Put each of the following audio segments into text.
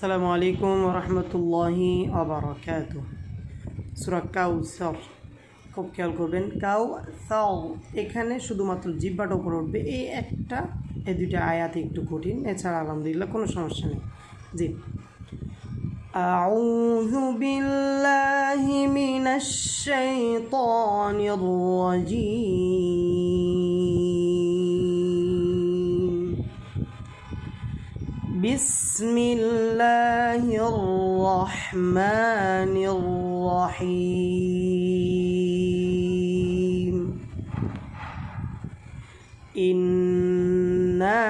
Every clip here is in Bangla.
আসসালামু আলাইকুম রহমতুল্লাহি আবরাকাত সুরা কাউসার খুব খেয়াল করবেন কাউ সাও এখানে শুধুমাত্র জিব্বাটা উপরে উঠবে এই একটা এই দুইটা আয়াত একটু কঠিন এছাড়া আলহামদুলিল্লাহ কোনো সমস্যা নেই জি أعوذ بالله من الشيطان الرجيم بسم الله الرحمن الرحيم إنا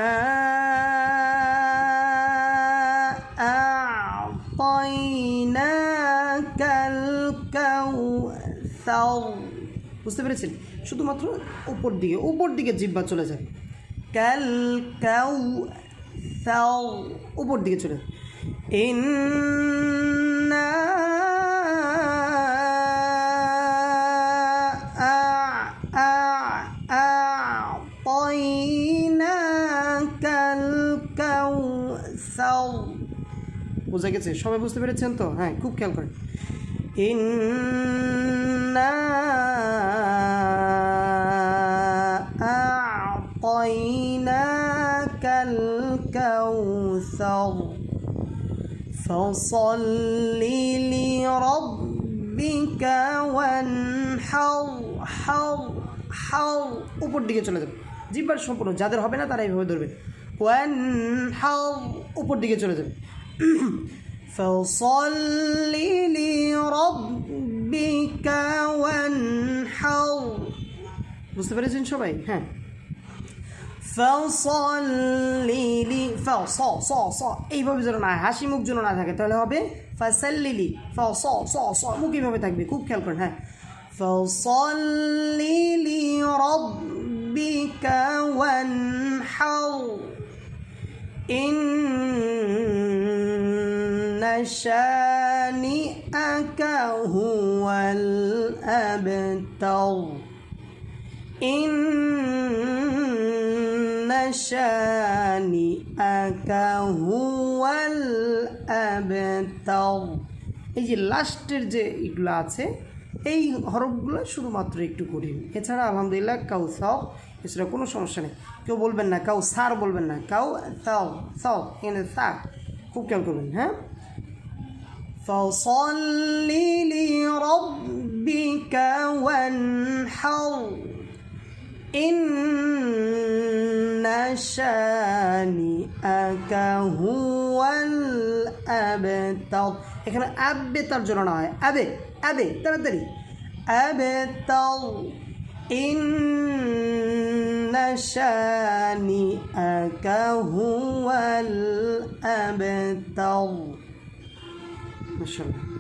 أعطيناك الكوثر বুঝতে পেরেছেন শুধুমাত্র উপর দিকে উপর দিকে জিব্বা চলে যাবে ক্যাল কাউ তাও উপর দিকে চলে। ইন্না বোঝা গেছে? সবাই বুঝতে পেরেছেন তো? হ্যাঁ খুব খেয়াল করে ইন্না আ কাল الكوثر فصل لربك وانحر حر حر উপর দিকে চলে যাবে জিব্বার সম্পূর্ণ যাদের হবে না তারা এইভাবে ধরবে ওয়ান হার উপর দিকে চলে যাবে فصل لربك وانحر বুঝতে পেরেছেন সবাই হ্যাঁ ফাসল্লিলি ফা স স স এইভাবে যেন না হাসি মুখ যেন না থাকে তাহলে হবে ফাসাল্লিলি ফা স স স মুখ এইভাবে থাকবে খুব খেয়াল করেন হ্যাঁ ফাসল্লিলি রব্বিকা ওয়ানহার إن شانئك هو الأبتر إن شانئك هو الأبتر এই যে লাস্টের যে এগুলো আছে এই হরফগুলো শুধুমাত্র একটু কঠিন এছাড়া আলহামদুলিল্লাহ কাউ সাও এছাড়া কোনো সমস্যা নেই কেউ বলবেন না কাউ সার বলবেন না কাউ সাও সাও এখানে সা খুব খেয়াল করবেন হ্যাঁ فصل لربك وانحر إن شانئك هو الأبتر এখানে আবে তার জন্য না হয় আবে আবে তাড়াতাড়ি আবে তাও إن شانئك هو الأبتر ما شاء الله